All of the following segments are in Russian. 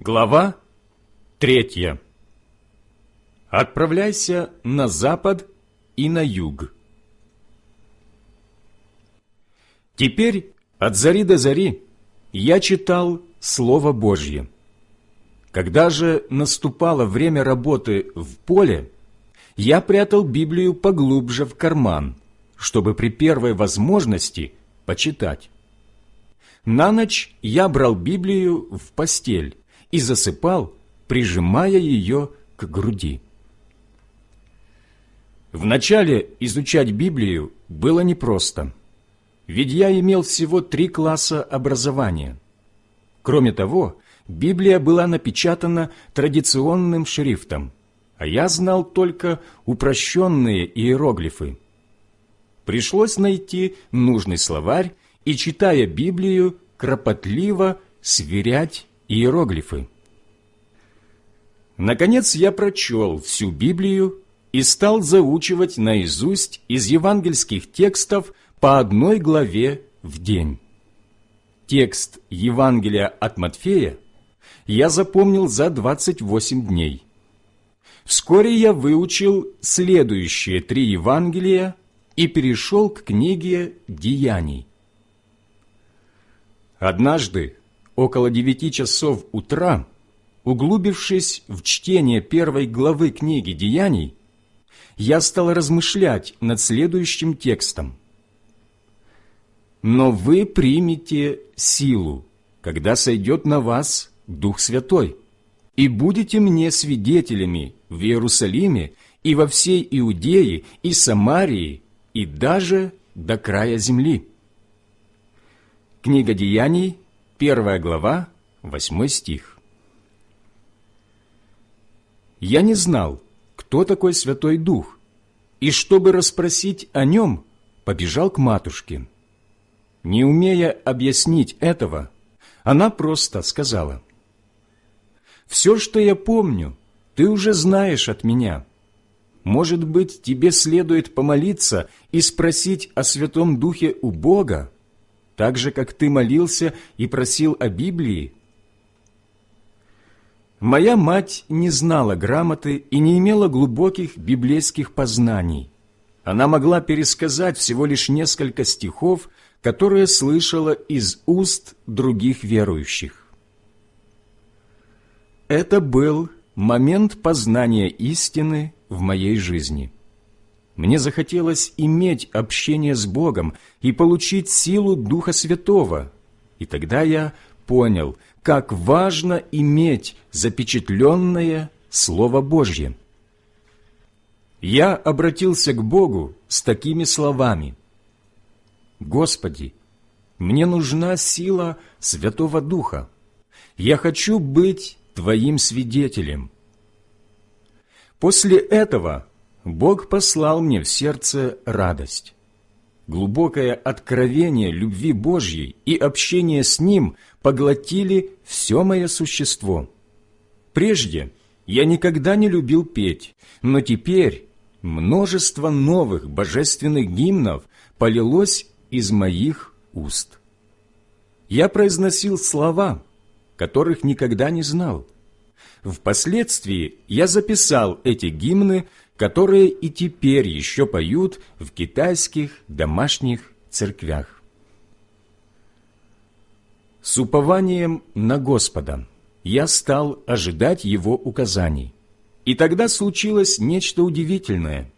Глава третья. Отправляйся на запад и на юг. Теперь от зари до зари я читал Слово Божье. Когда же наступало время работы в поле, я прятал Библию поглубже в карман, чтобы при первой возможности почитать. На ночь я брал Библию в постель и засыпал, прижимая ее к груди. Вначале изучать Библию было непросто, ведь я имел всего три класса образования. Кроме того, Библия была напечатана традиционным шрифтом, а я знал только упрощенные иероглифы. Пришлось найти нужный словарь и, читая Библию, кропотливо сверять иероглифы. Наконец я прочел всю Библию и стал заучивать наизусть из евангельских текстов по одной главе в день. Текст Евангелия от Матфея я запомнил за 28 дней. Вскоре я выучил следующие три Евангелия и перешел к книге «Деяний». Однажды, около девяти часов утра, углубившись в чтение первой главы книги «Деяний», я стал размышлять над следующим текстом. «Но вы примете силу, когда сойдет на вас Дух Святой, и будете мне свидетелями в Иерусалиме и во всей Иудее и Самарии и даже до края земли». Книга Деяний, первая глава, восьмой стих. Я не знал, кто такой Святой Дух, и чтобы расспросить о нем, побежал к матушке. Не умея объяснить этого, она просто сказала, «Все, что я помню, ты уже знаешь от меня. Может быть, тебе следует помолиться и спросить о Святом Духе у Бога, так же, как ты молился и просил о Библии? Моя мать не знала грамоты и не имела глубоких библейских познаний. Она могла пересказать всего лишь несколько стихов, которые слышала из уст других верующих. Это был момент познания истины в моей жизни – мне захотелось иметь общение с Богом и получить силу Духа Святого. И тогда я понял, как важно иметь запечатленное Слово Божье. Я обратился к Богу с такими словами. «Господи, мне нужна сила Святого Духа. Я хочу быть Твоим свидетелем». После этого Бог послал мне в сердце радость. Глубокое откровение любви Божьей и общение с Ним поглотили все мое существо. Прежде я никогда не любил петь, но теперь множество новых божественных гимнов полилось из моих уст. Я произносил слова, которых никогда не знал. Впоследствии я записал эти гимны которые и теперь еще поют в китайских домашних церквях. С упованием на Господа я стал ожидать Его указаний. И тогда случилось нечто удивительное.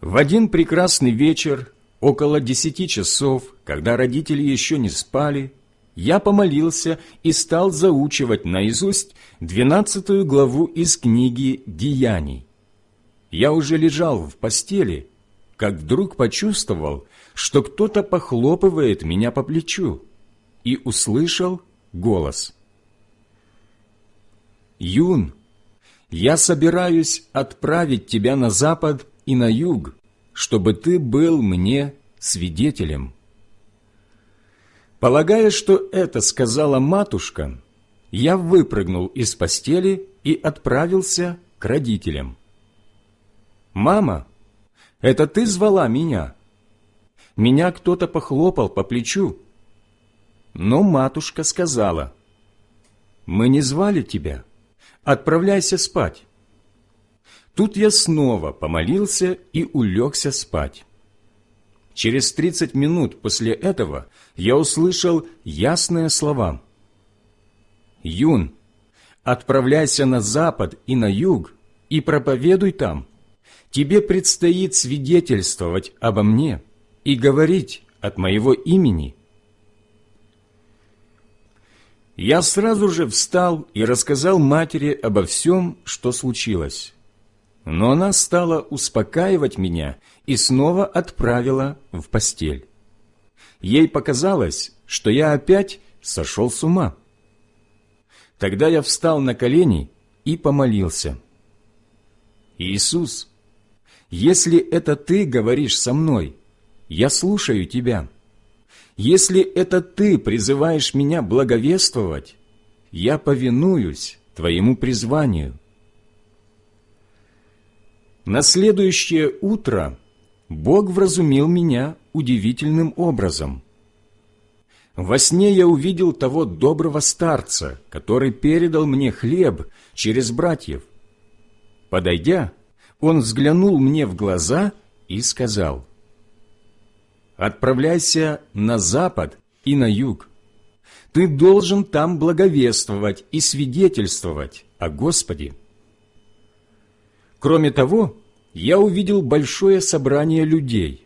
В один прекрасный вечер, около десяти часов, когда родители еще не спали, я помолился и стал заучивать наизусть двенадцатую главу из книги «Деяний». Я уже лежал в постели, как вдруг почувствовал, что кто-то похлопывает меня по плечу, и услышал голос. «Юн, я собираюсь отправить тебя на запад и на юг, чтобы ты был мне свидетелем». Полагая, что это сказала матушка, я выпрыгнул из постели и отправился к родителям. «Мама, это ты звала меня?» Меня кто-то похлопал по плечу. Но матушка сказала, мы не звали тебя. Отправляйся спать». Тут я снова помолился и улегся спать. Через тридцать минут после этого я услышал ясные слова. «Юн, отправляйся на запад и на юг и проповедуй там. Тебе предстоит свидетельствовать обо мне и говорить от моего имени». Я сразу же встал и рассказал матери обо всем, что случилось. Но она стала успокаивать меня и снова отправила в постель. Ей показалось, что я опять сошел с ума. Тогда я встал на колени и помолился. «Иисус, если это Ты говоришь со мной, я слушаю Тебя. Если это Ты призываешь меня благовествовать, я повинуюсь Твоему призванию». На следующее утро Бог вразумил меня удивительным образом. Во сне я увидел того доброго старца, который передал мне хлеб через братьев. Подойдя, он взглянул мне в глаза и сказал, «Отправляйся на запад и на юг. Ты должен там благовествовать и свидетельствовать о Господе». Кроме того, я увидел большое собрание людей.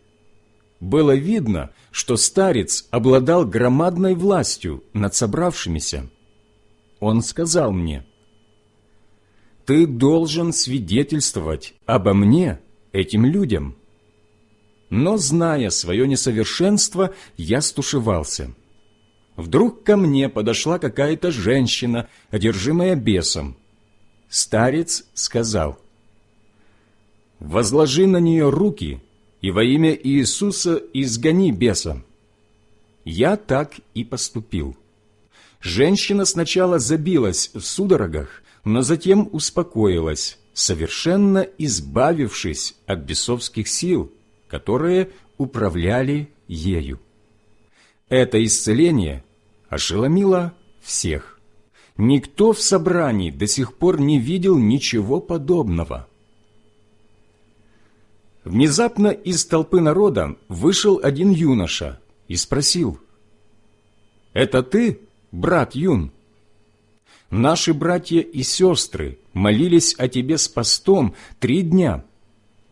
Было видно, что старец обладал громадной властью над собравшимися. Он сказал мне, «Ты должен свидетельствовать обо мне этим людям». Но, зная свое несовершенство, я стушевался. Вдруг ко мне подошла какая-то женщина, одержимая бесом. Старец сказал – возложи на нее руки и во имя Иисуса изгони беса». Я так и поступил. Женщина сначала забилась в судорогах, но затем успокоилась, совершенно избавившись от бесовских сил, которые управляли ею. Это исцеление ошеломило всех. Никто в собрании до сих пор не видел ничего подобного. Внезапно из толпы народа вышел один юноша и спросил, «Это ты, брат Юн?» «Наши братья и сестры молились о тебе с постом три дня.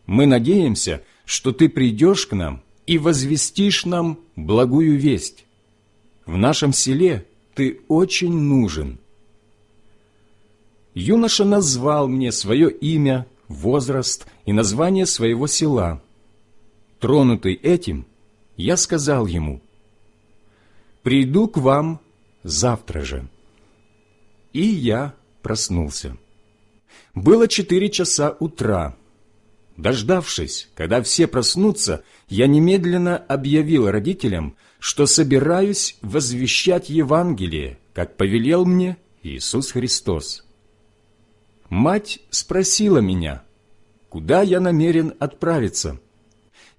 Мы надеемся, что ты придешь к нам и возвестишь нам благую весть. В нашем селе ты очень нужен». Юноша назвал мне свое имя, возраст и название своего села. Тронутый этим, я сказал ему, «Приду к вам завтра же». И я проснулся. Было четыре часа утра. Дождавшись, когда все проснутся, я немедленно объявил родителям, что собираюсь возвещать Евангелие, как повелел мне Иисус Христос. Мать спросила меня, куда я намерен отправиться.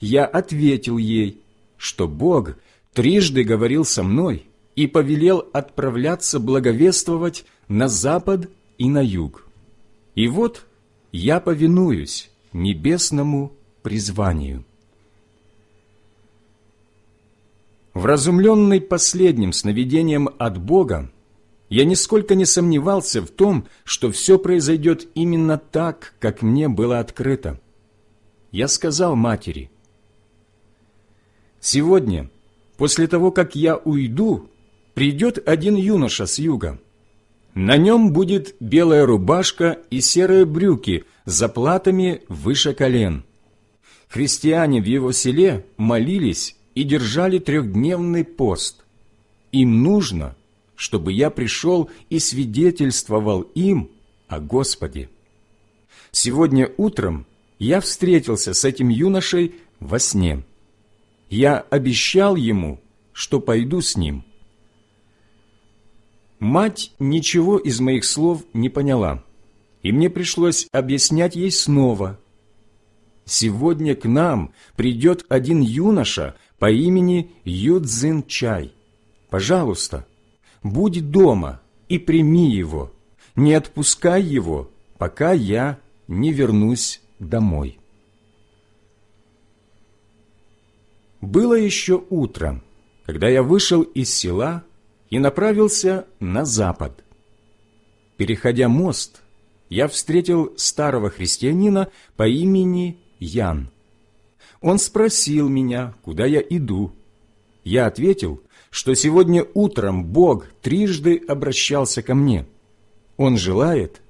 Я ответил ей, что Бог трижды говорил со мной и повелел отправляться благовествовать на запад и на юг. И вот я повинуюсь небесному призванию. Вразумленный последним сновидением от Бога, я нисколько не сомневался в том, что все произойдет именно так, как мне было открыто. Я сказал матери, «Сегодня, после того, как я уйду, придет один юноша с юга. На нем будет белая рубашка и серые брюки с заплатами выше колен. Христиане в его селе молились и держали трехдневный пост. Им нужно – чтобы я пришел и свидетельствовал им о Господе. Сегодня утром я встретился с этим юношей во сне. Я обещал ему, что пойду с ним. Мать ничего из моих слов не поняла, и мне пришлось объяснять ей снова. Сегодня к нам придет один юноша по имени Юдзин Чай. Пожалуйста, будь дома и прими его, не отпускай его, пока я не вернусь домой». Было еще утро, когда я вышел из села и направился на запад. Переходя мост, я встретил старого христианина по имени Ян. Он спросил меня, куда я иду. Я ответил, что сегодня утром Бог трижды обращался ко мне. Он желает,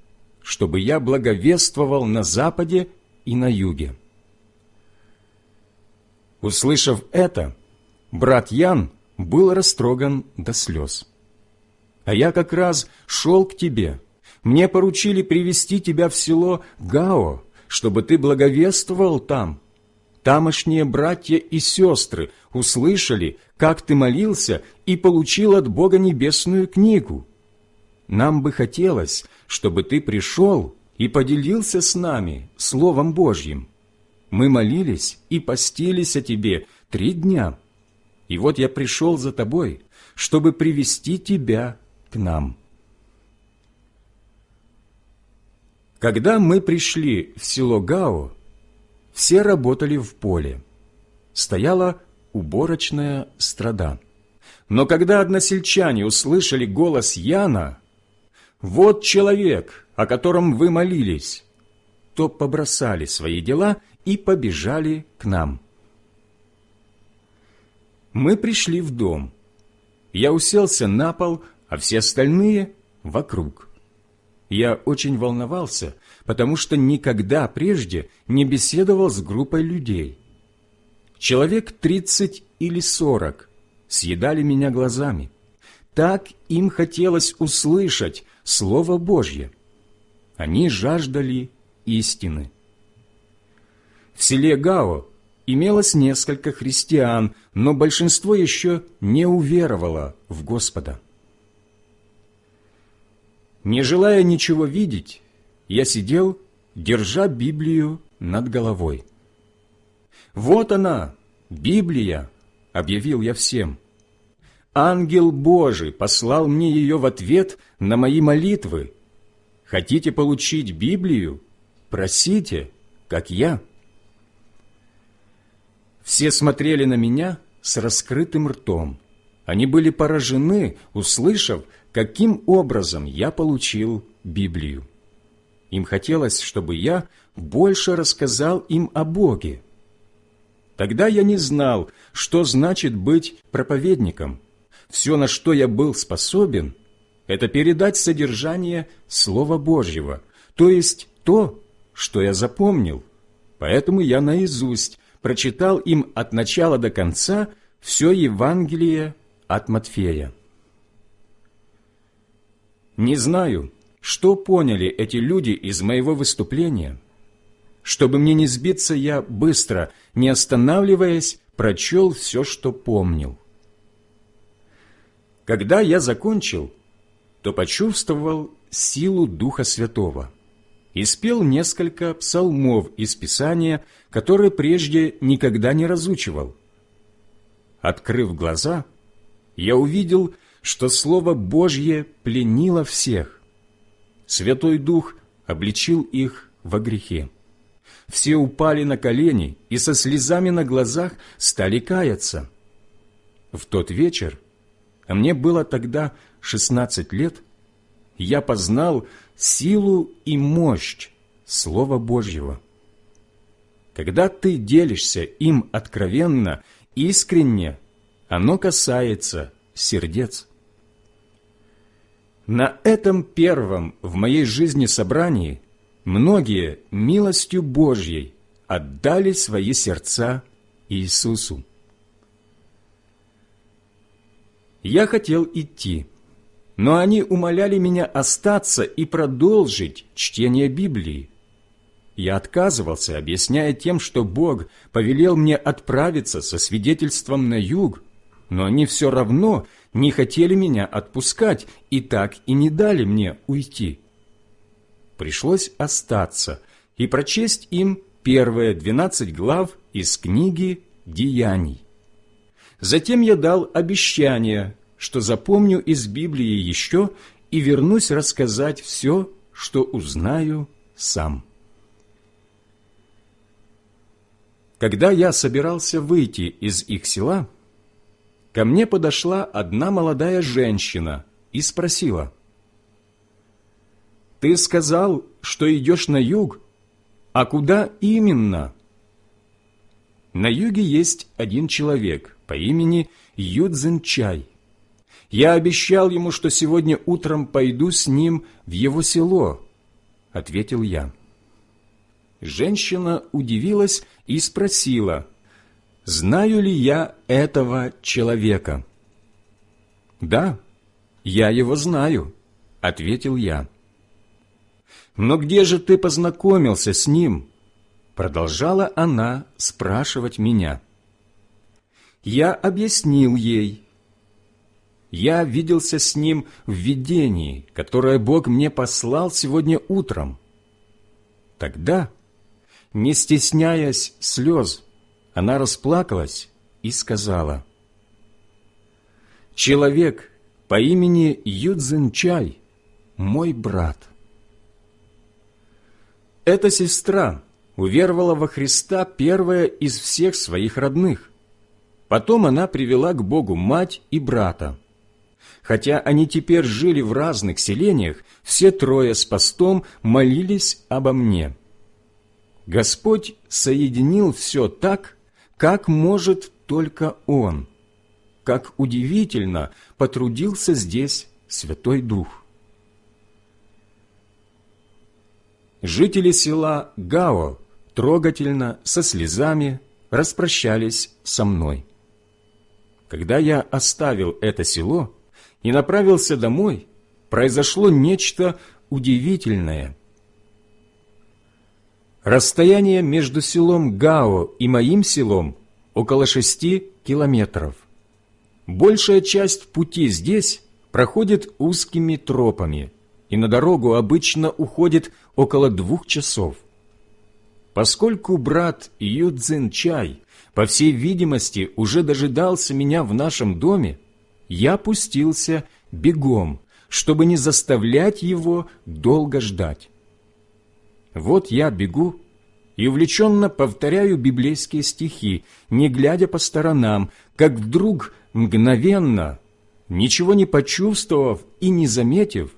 чтобы я благовествовал на западе и на юге. Услышав это, брат Ян был растроган до слез. «А я как раз шел к тебе. Мне поручили привести тебя в село Гао, чтобы ты благовествовал там. Тамошние братья и сестры услышали, как ты молился и получил от Бога небесную книгу. Нам бы хотелось, чтобы ты пришел и поделился с нами Словом Божьим. Мы молились и постились о тебе три дня, и вот я пришел за тобой, чтобы привести тебя к нам». Когда мы пришли в село Гао, все работали в поле. Стояла уборочная страда. Но когда односельчане услышали голос Яна, «Вот человек, о котором вы молились», то побросали свои дела и побежали к нам. Мы пришли в дом. Я уселся на пол, а все остальные — вокруг. Я очень волновался, потому что никогда прежде не беседовал с группой людей. Человек тридцать или сорок съедали меня глазами. Так им хотелось услышать Слово Божье. Они жаждали истины. В селе Гао имелось несколько христиан, но большинство еще не уверовало в Господа. Не желая ничего видеть, я сидел, держа Библию над головой. «Вот она, Библия!» — объявил я всем. «Ангел Божий послал мне ее в ответ на мои молитвы. Хотите получить Библию? Просите, как я». Все смотрели на меня с раскрытым ртом. Они были поражены, услышав, каким образом я получил Библию. Им хотелось, чтобы я больше рассказал им о Боге. Тогда я не знал, что значит быть проповедником. Все, на что я был способен, это передать содержание Слова Божьего, то есть то, что я запомнил. Поэтому я наизусть прочитал им от начала до конца все Евангелие от Матфея. Не знаю, что поняли эти люди из моего выступления. Чтобы мне не сбиться, я быстро, не останавливаясь, прочел все, что помнил. Когда я закончил, то почувствовал силу Духа Святого и спел несколько псалмов из Писания, которые прежде никогда не разучивал. Открыв глаза, я увидел, что Слово Божье пленило всех. Святой Дух обличил их во грехе. Все упали на колени и со слезами на глазах стали каяться. В тот вечер, мне было тогда шестнадцать лет, я познал силу и мощь Слова Божьего. Когда ты делишься им откровенно, искренне, оно касается сердец. На этом первом в моей жизни собрании многие милостью Божьей отдали свои сердца Иисусу. Я хотел идти, но они умоляли меня остаться и продолжить чтение Библии. Я отказывался, объясняя тем, что Бог повелел мне отправиться со свидетельством на юг, но они все равно не хотели меня отпускать и так и не дали мне уйти. Пришлось остаться и прочесть им первые двенадцать глав из книги «Деяний». Затем я дал обещание, что запомню из Библии еще и вернусь рассказать все, что узнаю сам. Когда я собирался выйти из их села, ко мне подошла одна молодая женщина и спросила, «Ты сказал, что идешь на юг, а куда именно?» На юге есть один человек по имени Юдзен Чай. Я обещал ему, что сегодня утром пойду с ним в его село, — ответил я. Женщина удивилась и спросила, знаю ли я этого человека. «Да, я его знаю», — ответил я. «Но где же ты познакомился с ним?» Продолжала она спрашивать меня. Я объяснил ей. Я виделся с ним в видении, которое Бог мне послал сегодня утром. Тогда не стесняясь слез, она расплакалась и сказала, «Человек по имени Юдзенчай, мой брат». Эта сестра уверовала во Христа первая из всех своих родных. Потом она привела к Богу мать и брата. Хотя они теперь жили в разных селениях, все трое с постом молились обо мне – Господь соединил все так, как может только Он. Как удивительно потрудился здесь Святой Дух. Жители села Гао трогательно, со слезами, распрощались со мной. Когда я оставил это село и направился домой, произошло нечто удивительное – Расстояние между селом Гао и моим селом около шести километров. Большая часть пути здесь проходит узкими тропами, и на дорогу обычно уходит около двух часов. Поскольку брат Юдзин Чай, по всей видимости, уже дожидался меня в нашем доме, я пустился бегом, чтобы не заставлять его долго ждать. Вот я бегу и увлеченно повторяю библейские стихи, не глядя по сторонам, как вдруг мгновенно, ничего не почувствовав и не заметив,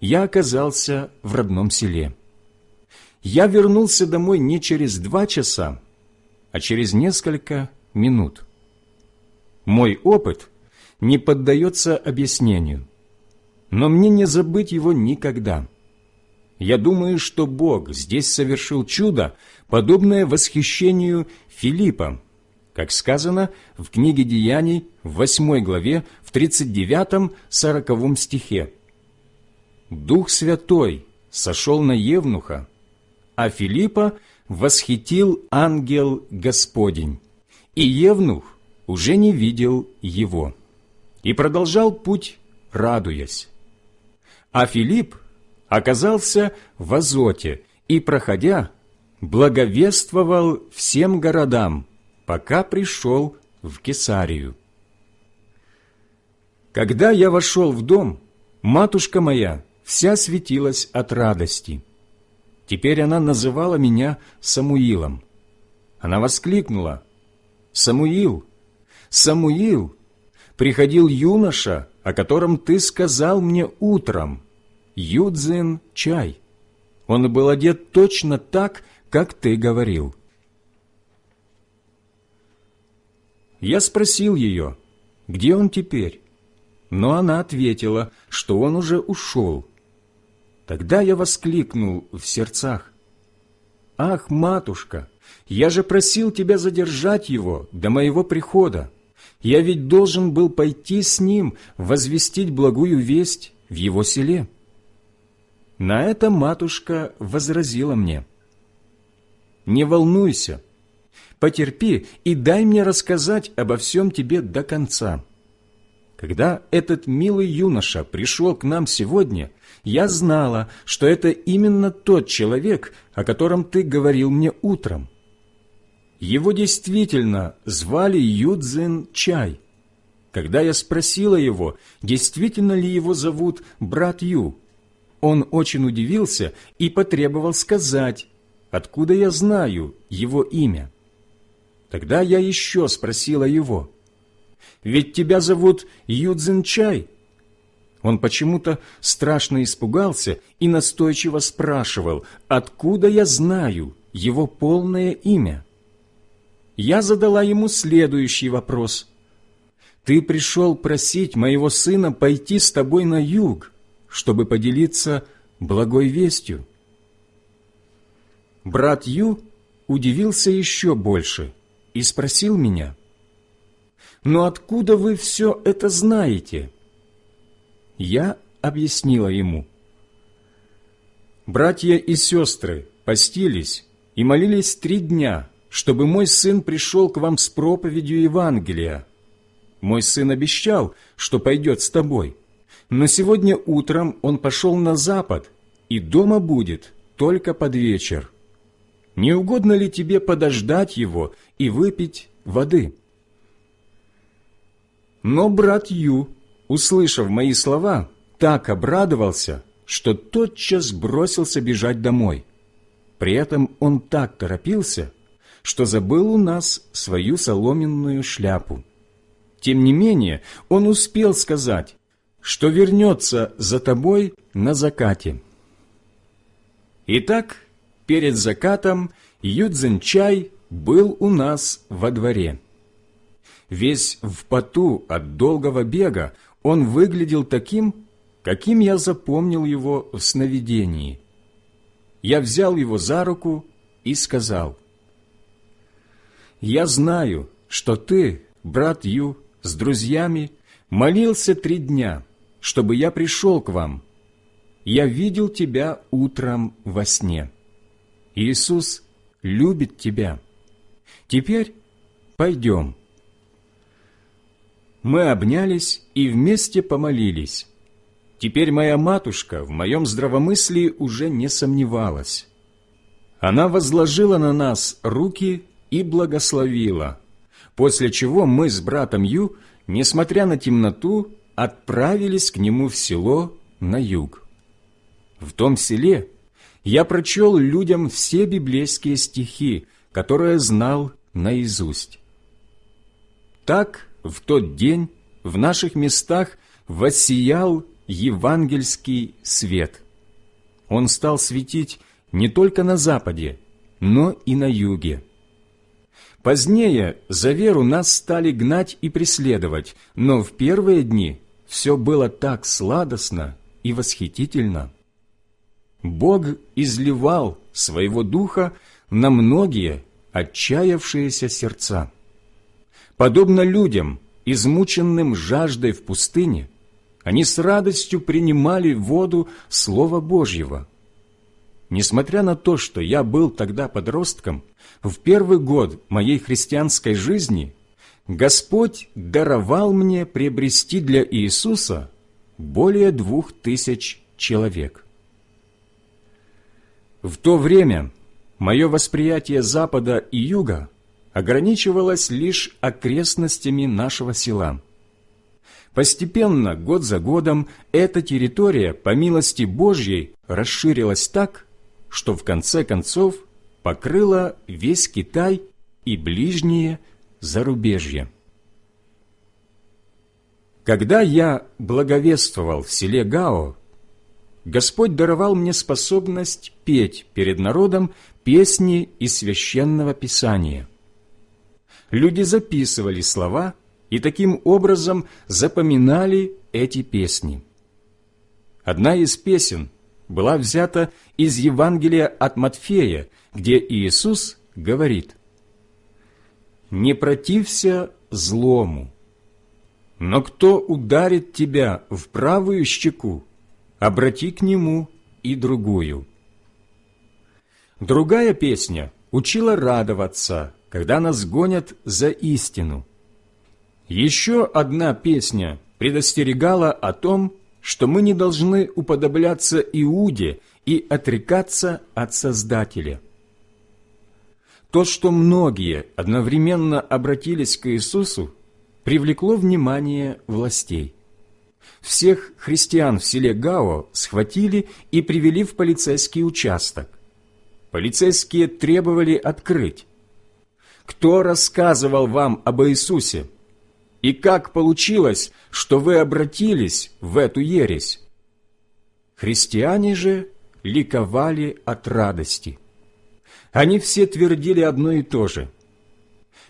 я оказался в родном селе. Я вернулся домой не через два часа, а через несколько минут. Мой опыт не поддается объяснению, но мне не забыть его никогда – я думаю, что Бог здесь совершил чудо, подобное восхищению Филиппа, как сказано в книге Деяний в 8 главе в 39-40 стихе. «Дух Святой сошел на Евнуха, а Филиппа восхитил ангел Господень, и Евнух уже не видел его, и продолжал путь, радуясь. А Филипп оказался в Азоте и, проходя, благовествовал всем городам, пока пришел в Кесарию. Когда я вошел в дом, матушка моя вся светилась от радости. Теперь она называла меня Самуилом. Она воскликнула, «Самуил, Самуил, приходил юноша, о котором ты сказал мне утром, Юдзин чай. Он был одет точно так, как ты говорил. Я спросил ее, где он теперь, но она ответила, что он уже ушел. Тогда я воскликнул в сердцах. «Ах, матушка, я же просил тебя задержать его до моего прихода. Я ведь должен был пойти с ним возвестить благую весть в его селе». На это матушка возразила мне. «Не волнуйся, потерпи и дай мне рассказать обо всем тебе до конца. Когда этот милый юноша пришел к нам сегодня, я знала, что это именно тот человек, о котором ты говорил мне утром. Его действительно звали Юдзин Чай. когда я спросила его, действительно ли его зовут брат Ю, он очень удивился и потребовал сказать, откуда я знаю его имя. Тогда я еще спросила его, «Ведь тебя зовут Юдзинчай?» Он почему-то страшно испугался и настойчиво спрашивал, откуда я знаю его полное имя. Я задала ему следующий вопрос. «Ты пришел просить моего сына пойти с тобой на юг, чтобы поделиться благой вестью?» Брат Ю удивился еще больше и спросил меня, «Но откуда вы все это знаете?» Я объяснила ему. Братья и сестры постились и молились три дня, чтобы мой сын пришел к вам с проповедью Евангелия. Мой сын обещал, что пойдет с тобой, но сегодня утром он пошел на запад и дома будет только под вечер. Не угодно ли тебе подождать его и выпить воды?» Но брат Ю, услышав мои слова, так обрадовался, что тотчас бросился бежать домой. При этом он так торопился, что забыл у нас свою соломенную шляпу. Тем не менее, он успел сказать, что вернется за тобой на закате. Итак, перед закатом Юдзенчай был у нас во дворе. Весь в поту от долгого бега он выглядел таким, каким я запомнил его в сновидении. Я взял его за руку и сказал, «Я знаю, что ты, брат Ю, с друзьями молился три дня, чтобы я пришел к вам. Я видел тебя утром во сне. Иисус любит тебя. Теперь пойдем». Мы обнялись и вместе помолились. Теперь моя матушка в моем здравомыслии уже не сомневалась. Она возложила на нас руки и благословила, после чего мы с братом Ю, несмотря на темноту, отправились к нему в село на юг. В том селе я прочел людям все библейские стихи, которые знал наизусть. Так в тот день в наших местах воссиял евангельский свет. Он стал светить не только на западе, но и на юге. Позднее за веру нас стали гнать и преследовать, но в первые дни все было так сладостно и восхитительно. Бог изливал своего духа на многие отчаявшиеся сердца. Подобно людям, измученным жаждой в пустыне, они с радостью принимали воду Слова Божьего. Несмотря на то, что я был тогда подростком, в первый год моей христианской жизни Господь даровал мне приобрести для Иисуса более двух тысяч человек. В то время мое восприятие Запада и Юга – ограничивалась лишь окрестностями нашего села. Постепенно, год за годом, эта территория, по милости Божьей, расширилась так, что в конце концов покрыла весь Китай и ближние зарубежья. Когда я благовествовал в селе Гао, Господь даровал мне способность петь перед народом песни из Священного Писания люди записывали слова и таким образом запоминали эти песни. Одна из песен была взята из Евангелия от Матфея, где Иисус говорит «Не протився злому, но кто ударит тебя в правую щеку, обрати к нему и другую». Другая песня учила радоваться – когда нас гонят за истину. Еще одна песня предостерегала о том, что мы не должны уподобляться Иуде и отрекаться от Создателя. То, что многие одновременно обратились к Иисусу, привлекло внимание властей. Всех христиан в селе Гао схватили и привели в полицейский участок. Полицейские требовали открыть. Кто рассказывал вам об Иисусе? И как получилось, что вы обратились в эту ересь? Христиане же ликовали от радости. Они все твердили одно и то же.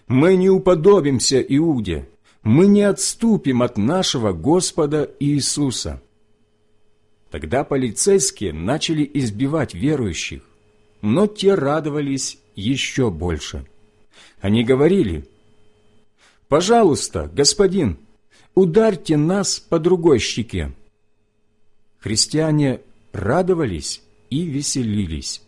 «Мы не уподобимся Иуде, мы не отступим от нашего Господа Иисуса». Тогда полицейские начали избивать верующих, но те радовались еще больше. Они говорили, «Пожалуйста, господин, ударьте нас по другой щеке». Христиане радовались и веселились.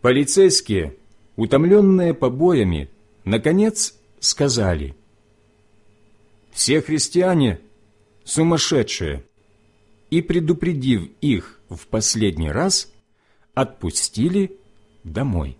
Полицейские, утомленные побоями, наконец сказали, «Все христиане сумасшедшие», и, предупредив их в последний раз, отпустили домой.